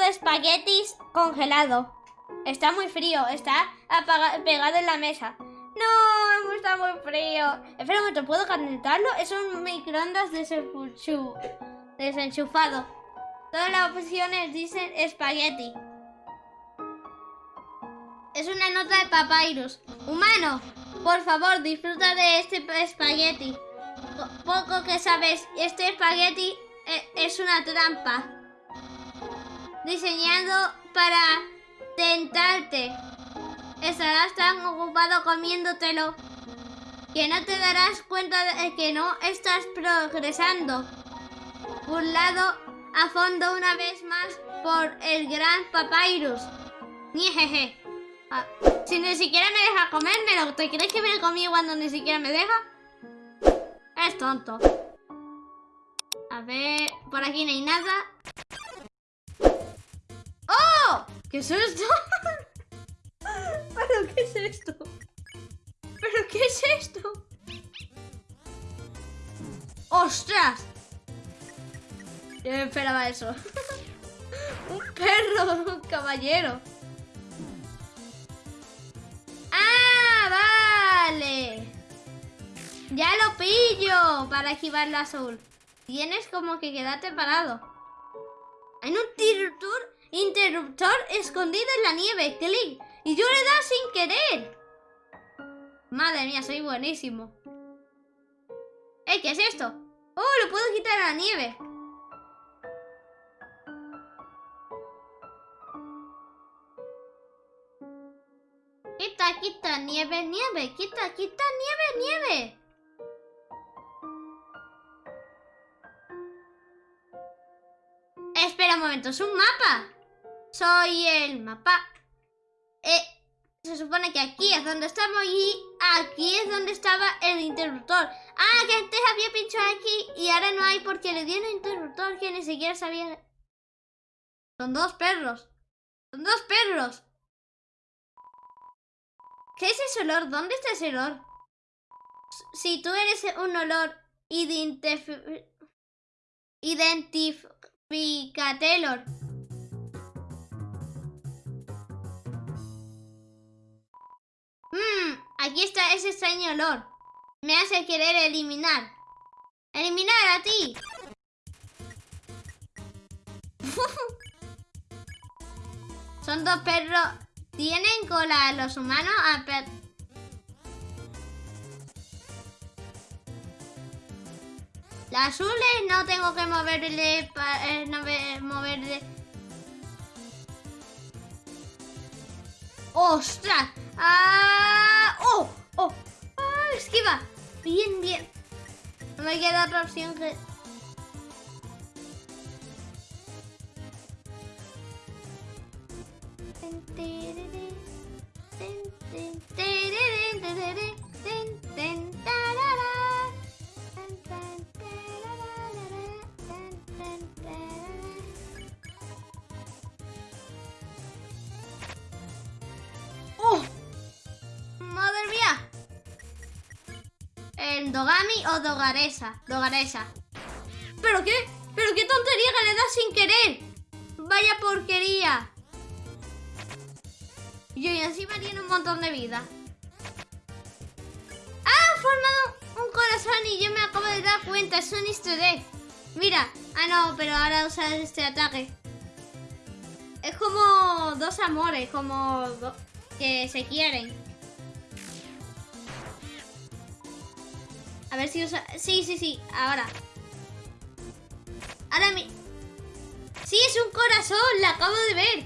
espaguetis congelado. Está muy frío, está pegado en la mesa. No, está muy frío. Espera un momento, ¿puedo calentarlo? Es un microondas desenchufado. Todas las opciones dicen espagueti. Es una nota de papyrus. Humano, por favor, disfruta de este espagueti. Poco que sabes, este espagueti eh, es una trampa. Diseñado para tentarte. Estarás tan ocupado comiéndotelo que no te darás cuenta de que no estás progresando. Burlado a fondo una vez más por el gran papyrus. Niejeje. Ah, si ni siquiera me deja comérmelo, ¿te crees que lo comí cuando ni siquiera me deja? Es tonto. A ver, por aquí no hay nada. ¿Qué es esto? ¿Pero qué es esto? ¿Pero qué es esto? ¡Ostras! Yo me esperaba eso. un perro, un caballero. ¡Ah, vale! Ya lo pillo para esquivar la azul. Tienes como que quedarte parado. Hay un interruptor, interruptor escondido en la nieve. Clic. Y yo le da sin querer. Madre mía, soy buenísimo. ¿Eh? ¿Qué es esto? Oh, lo puedo quitar a la nieve. Quita, quita, nieve, nieve. Quita, quita, nieve, nieve. Espera un momento, ¿es un mapa? Soy el mapa. Eh, se supone que aquí es donde estamos y aquí es donde estaba el interruptor. Ah, que antes había pinchado aquí y ahora no hay porque le dieron interruptor que ni siquiera sabía... Son dos perros. Son dos perros. ¿Qué es ese olor? ¿Dónde está ese olor? Si tú eres un olor identif identificatelor. Aquí está ese extraño olor. Me hace querer eliminar. ¡Eliminar a ti! Son dos perros ¿Tienen cola los humanos? Ah, Las azules no tengo que moverle... Eh, no moverle... ¡Ostras! ¡Ah! ¡Oh! ¡Oh! ¡Ah! ¡Esquiva! Bien, bien. No me queda otra opción que... ¡Oh! El Dogami o Dogaresa. Dogaresa. ¿Pero qué? ¿Pero qué tontería que le das sin querer? Vaya porquería. Y encima tiene un montón de vida. ¡Ah! formado un corazón y yo me acabo de dar cuenta. Es un easter egg. Mira. Ah, no, pero ahora usa este ataque. Es como dos amores, como que se quieren. A ver si usa... Sí, sí, sí, ahora. Ahora mi... Sí, es un corazón, la acabo de ver.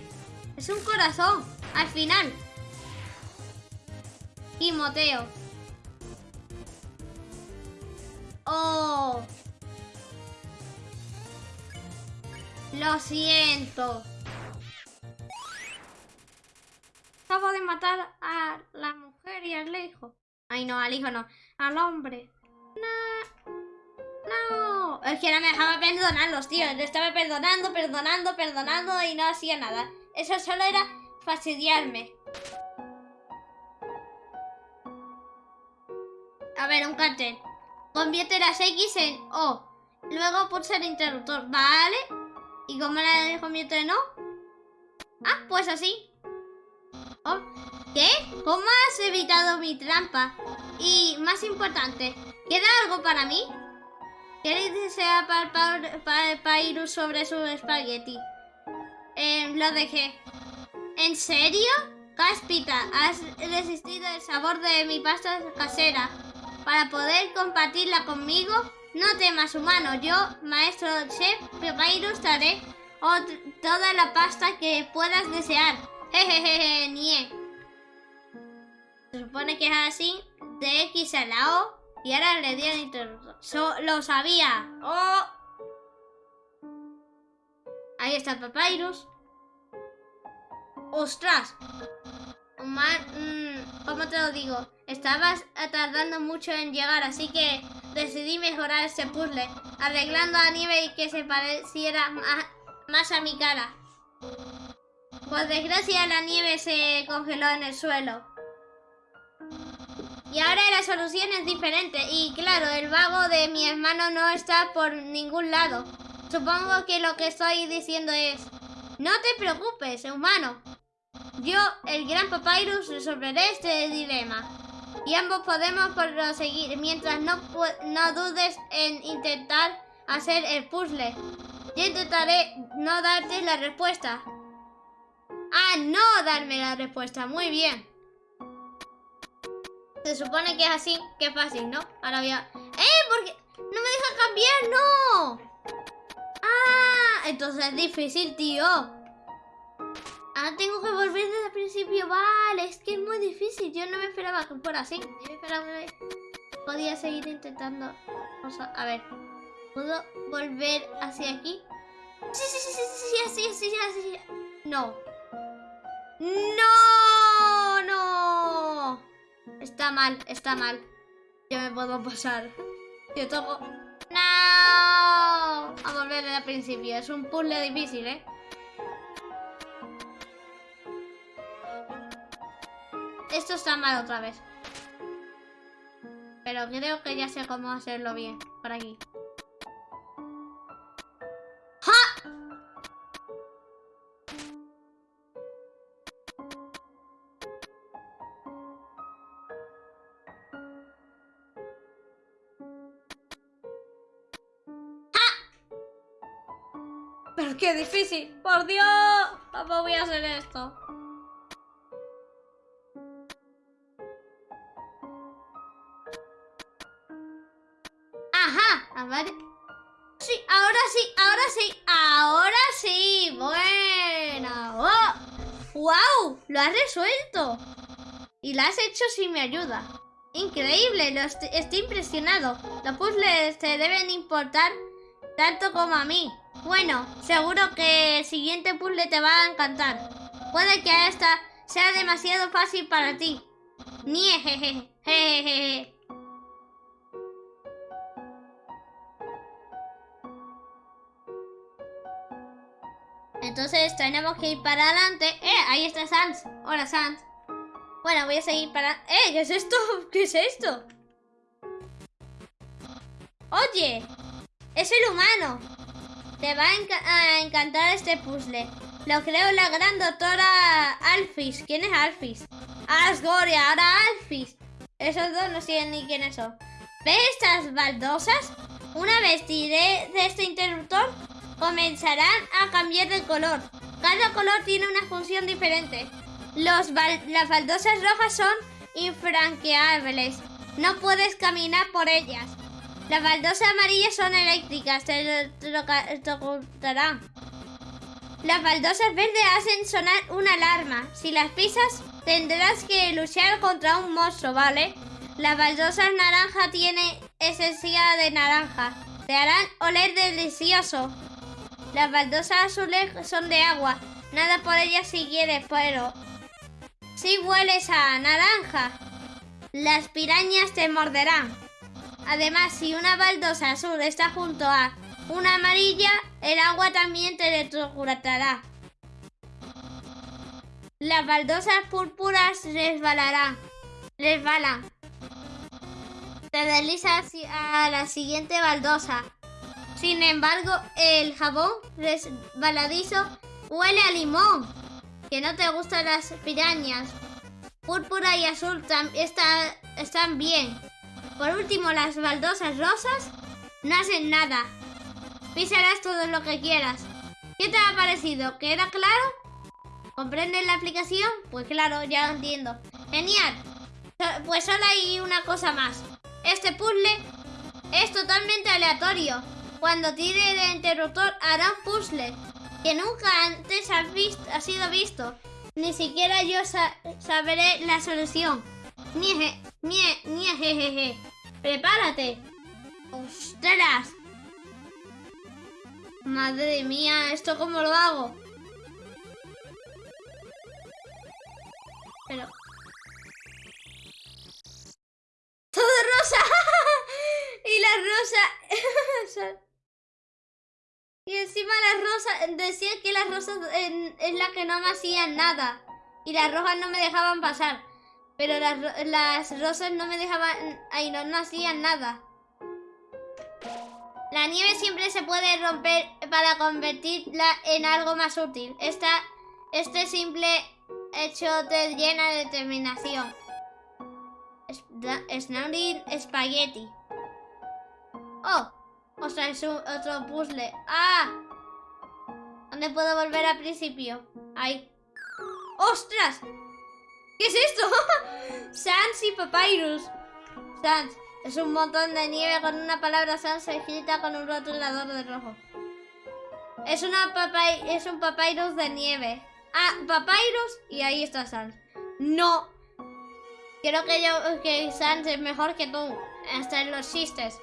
Es un corazón. Al final. Y moteo. Oh. Lo siento. Acabo de matar a la mujer y al hijo. Ay, no, al hijo no. Al hombre. No. Es que no me dejaba perdonarlos, tío. Le estaba perdonando, perdonando, perdonando y no hacía nada. Eso solo era fastidiarme. A ver, un cartel. Convierte las X en O. Luego pulsa el interruptor. Vale. ¿Y cómo la convierte en O? Ah, pues así. Oh, ¿Qué? ¿Cómo has evitado mi trampa? Y más importante, ¿queda algo para mí? ¿Qué desea para Pairus sobre su espagueti? Eh, lo dejé. ¿En serio? Cáspita, has resistido el sabor de mi pasta casera para poder compartirla conmigo. No temas, humano. Yo, maestro chef Pairus, daré toda la pasta que puedas desear. Jejeje, nie. Se supone que es así, de X a la O, y ahora le di al interruptor. lo sabía. Oh. Ahí está Papyrus. ¡Ostras! Mm, ¿Cómo te lo digo? Estabas tardando mucho en llegar, así que decidí mejorar este puzzle, arreglando a nieve y que se pareciera más a mi cara. Por desgracia la nieve se congeló en el suelo. Y ahora la solución es diferente. Y claro, el vago de mi hermano no está por ningún lado. Supongo que lo que estoy diciendo es... No te preocupes, humano. Yo, el gran Papyrus, resolveré este dilema. Y ambos podemos proseguir mientras no, no dudes en intentar hacer el puzzle. Yo intentaré no darte la respuesta. Ah, no darme la respuesta. Muy bien. Se supone que es así. Qué fácil, ¿no? Ahora voy a... ¡Eh! Porque no me deja cambiar. ¡No! Ah, entonces es difícil, tío. Ah, tengo que volver desde el principio. Vale, es que es muy difícil. Yo no me esperaba que fuera así. Yo me esperaba que podía seguir intentando. a ver. ¿Puedo volver hacia aquí? Sí, sí, sí, sí, sí, así, así, así. No. ¡No! Está mal, está mal. Yo me puedo pasar. Yo toco... ¡No! A volver al principio. Es un puzzle difícil, ¿eh? Esto está mal otra vez. Pero creo que ya sé cómo hacerlo bien. Por aquí. Qué difícil. Por Dios. ¿Cómo voy a hacer esto? Ajá. A ver. Sí, ahora sí, ahora sí, ahora sí. Bueno. ¡Oh! ¡Wow! Lo has resuelto. Y lo has hecho sin mi ayuda. Increíble, estoy impresionado. Los puzzles te deben importar tanto como a mí. Bueno, seguro que el siguiente puzzle te va a encantar. Puede que esta sea demasiado fácil para ti. Jejeje. Entonces tenemos que ir para adelante. ¡Eh! Ahí está Sans. Hola, Sans. Bueno, voy a seguir para... ¡Eh! ¿Qué es esto? ¿Qué es esto? Oye, es el humano. Te va a, encantar este puzzle. Lo creo la gran doctora Alphys. ¿Quién es Alphys? Asgoria, ahora Alphys. Esos dos no sé ni quiénes son. ¿Ves estas baldosas? Una vez tiré de este interruptor, comenzarán a cambiar de color. Cada color tiene una función diferente. Los las baldosas rojas son infranqueables. No puedes caminar por ellas. Las baldosas amarillas son eléctricas, te electrocutarán. Las baldosas verdes hacen sonar una alarma. Si las pisas, tendrás que luchar contra un monstruo, ¿vale? Las baldosas naranja tienen esencia de naranja. Te harán oler delicioso. Las baldosas azules son de agua. Nada por ellas si quieres, pero... Si hueles a naranja, las pirañas te morderán. Además, si una baldosa azul está junto a una amarilla, el agua también te electrocutará. Las baldosas púrpuras resbalarán. Resbalan. Te deslizas a la siguiente baldosa. Sin embargo, el jabón resbaladizo huele a limón. que no te gustan las pirañas. Púrpura y azul están bien. Por último, las baldosas rosas no hacen nada. Písalas todo lo que quieras. ¿Qué te ha parecido? ¿Queda claro? ¿Comprendes la aplicación? Pues claro, ya lo entiendo. Genial. Pues solo hay una cosa más. Este puzzle es totalmente aleatorio. Cuando tire el interruptor hará un puzzle que nunca antes ha, sido visto. Ni siquiera yo sabré la solución. Nieje, nie, jejeje. Prepárate. ¡Ostras! Madre mía, ¿esto cómo lo hago? Pero... ¡Todo rosa! y la rosa... y encima la rosa... Decía que las rosas es la que no me hacían nada. Y las rojas no me dejaban pasar. Pero las, las rosas no me dejaban... Ay, no, no hacían nada. La nieve siempre se puede romper para convertirla en algo más útil. Esta, este simple hecho te llena de determinación. Snowing Spaghetti. Oh, o sea, es otro puzzle. ¡Ah! ¿Dónde puedo volver al principio? Ahí. ¡Ostras! ¿Qué es esto? Sans y Papyrus. Sans. Es un montón de nieve con una palabra sans escrita con un rotulador de rojo. Es, una es un papyrus de nieve. Ah, papyrus y ahí está Sans. No. Creo que yo que Sans es mejor que tú. Hasta en los chistes.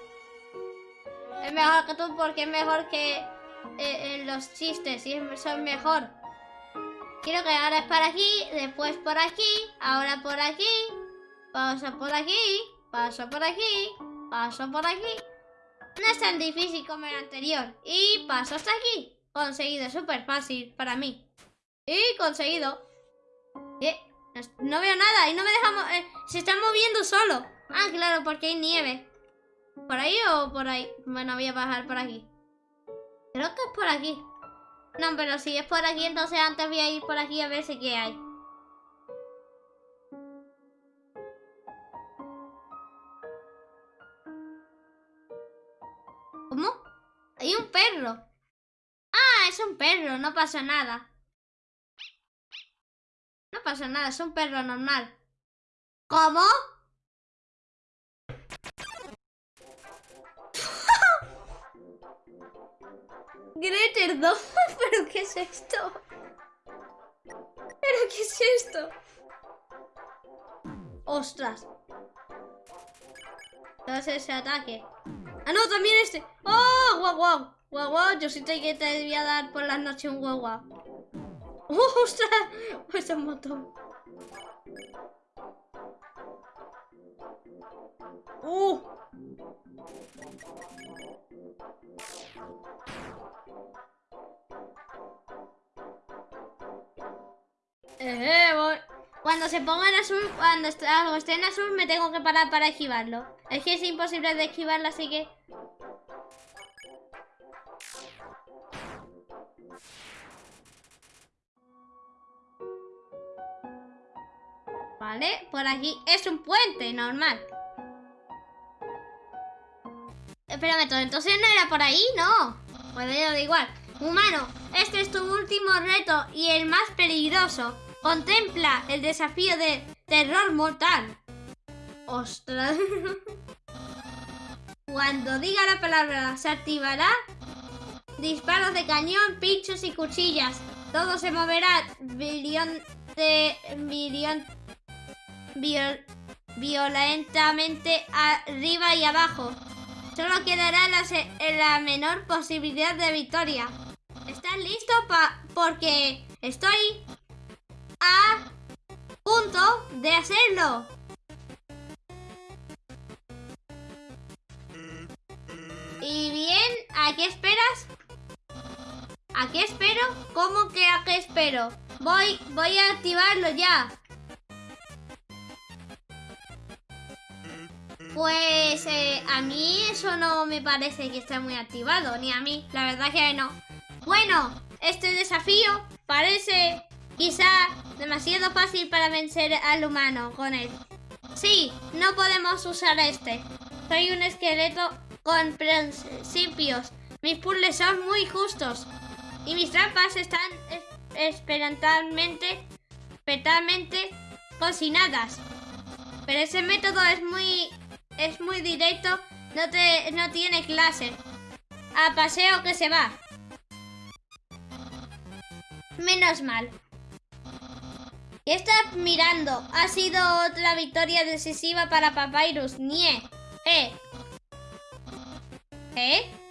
Es mejor que tú porque es mejor que eh, los chistes. Y son mejor. Quiero que ahora es por aquí, después por aquí, ahora por aquí, pausa por aquí, paso por aquí, paso por aquí. No es tan difícil como el anterior. Y paso hasta aquí. Conseguido, súper fácil para mí. Y conseguido. Eh, no veo nada y no me dejamos... Eh, se está moviendo solo. Ah, claro, porque hay nieve. ¿Por ahí o por ahí? Bueno, voy a bajar por aquí. Creo que es por aquí. No, pero si es por aquí, entonces antes voy a ir por aquí a ver si qué hay. ¿Cómo? Hay un perro. Ah, es un perro, no pasa nada. No pasa nada, es un perro normal. ¿Cómo? Greter 2, ¿pero qué es esto? ¿Pero qué es esto? ¡Ostras! es ese ataque? ¡Ah, no! ¡También este! ¡Oh! ¡Guau, guau! ¡Guau, guau! Yo sí que te debía dar por las noches un guau, guau. ¡Oh, ostras! Pues un montón. ¡Uh! Eh, cuando se ponga en azul, cuando algo esté en azul, me tengo que parar para esquivarlo. Es que es imposible de esquivarlo, así que... Por aquí es un puente normal. Espérame entonces no era por ahí, no. Pues da igual. Humano, este es tu último reto y el más peligroso. Contempla el desafío de terror mortal. Ostras. Cuando diga la palabra se activará disparos de cañón, pinchos y cuchillas. Todo se moverá de violentamente arriba y abajo. Solo quedará la, la menor posibilidad de victoria. ¿Estás listo? Pa porque estoy a punto de hacerlo. Y bien, ¿a qué esperas? ¿A qué espero? ¿Cómo que a qué espero? Voy, voy a activarlo ya. Pues eh, a mí eso no me parece que esté muy activado, ni a mí, la verdad que no. Bueno, este desafío parece Quizá demasiado fácil para vencer al humano con él. Sí, no podemos usar este. Soy un esqueleto con principios. Mis puzzles son muy justos. Y mis trampas están esperantalmente, petalmente cocinadas. Pero ese método es muy es muy directo, no te no tiene clase. A paseo que se va. Menos mal. Y estás mirando. Ha sido otra victoria decisiva para Papyrus. Nie. Eh. ¿Eh?